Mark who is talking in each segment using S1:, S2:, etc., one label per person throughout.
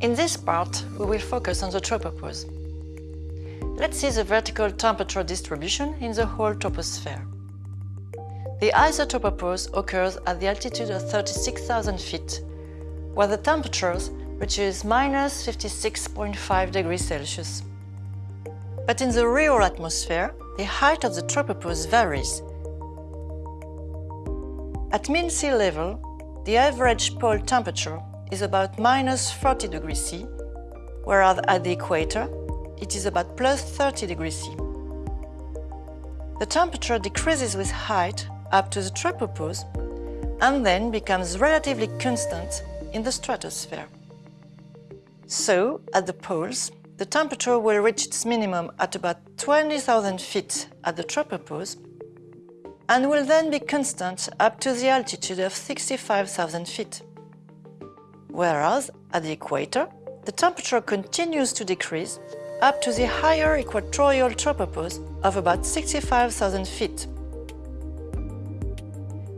S1: In this part, we will focus on the tropopause. Let's see the vertical temperature distribution in the whole troposphere. The ISA tropopause occurs at the altitude of 36,000 feet, where the temperature reaches minus 56.5 degrees Celsius. But in the real atmosphere, the height of the tropopause varies. At mean sea level, the average pole temperature is about minus 40 degrees C, whereas at the equator, it is about plus 30 degrees C. The temperature decreases with height up to the tropopause and then becomes relatively constant in the stratosphere. So, at the poles, the temperature will reach its minimum at about 20,000 feet at the tropopause and will then be constant up to the altitude of 65,000 feet. Whereas, at the equator, the temperature continues to decrease up to the higher equatorial tropopause of about 65,000 feet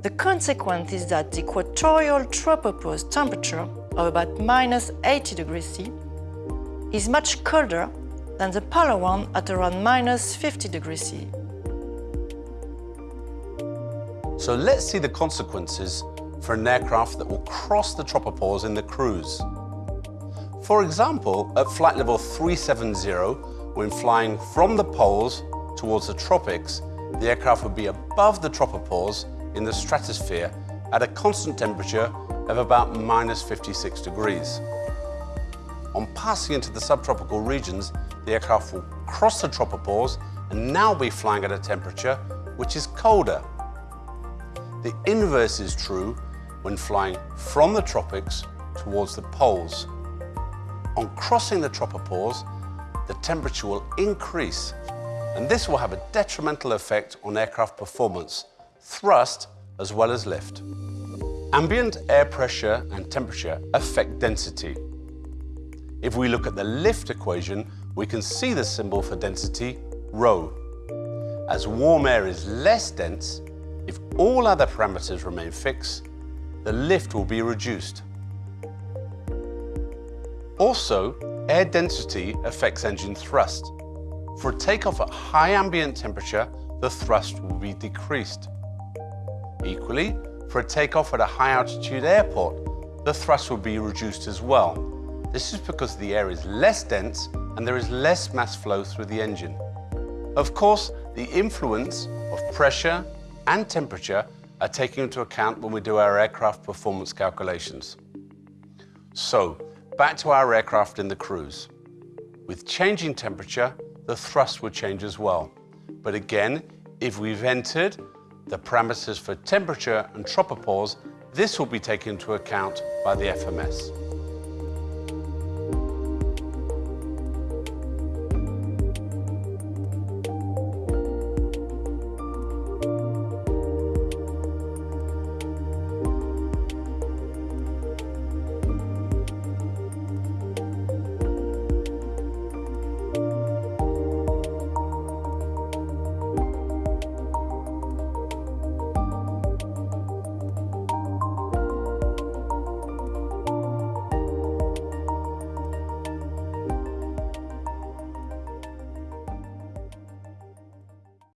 S1: the consequence is that the equatorial tropopause temperature of about minus 80 degrees C is much colder than the polar one at around minus 50 degrees C.
S2: So let's see the consequences for an aircraft that will cross the tropopause in the cruise. For example, at flight level 370, when flying from the poles towards the tropics, the aircraft would be above the tropopause in the stratosphere at a constant temperature of about minus 56 degrees. On passing into the subtropical regions, the aircraft will cross the tropopause and now be flying at a temperature which is colder. The inverse is true when flying from the tropics towards the poles. On crossing the tropopause, the temperature will increase and this will have a detrimental effect on aircraft performance thrust as well as lift. Ambient air pressure and temperature affect density. If we look at the lift equation, we can see the symbol for density, rho. As warm air is less dense, if all other parameters remain fixed, the lift will be reduced. Also, air density affects engine thrust. For a takeoff at high ambient temperature, the thrust will be decreased. Equally, for a takeoff at a high altitude airport, the thrust will be reduced as well. This is because the air is less dense and there is less mass flow through the engine. Of course, the influence of pressure and temperature are taken into account when we do our aircraft performance calculations. So, back to our aircraft in the cruise. With changing temperature, the thrust would change as well. But again, if we've entered the parameters for temperature and tropopause, this will be taken into account by the FMS.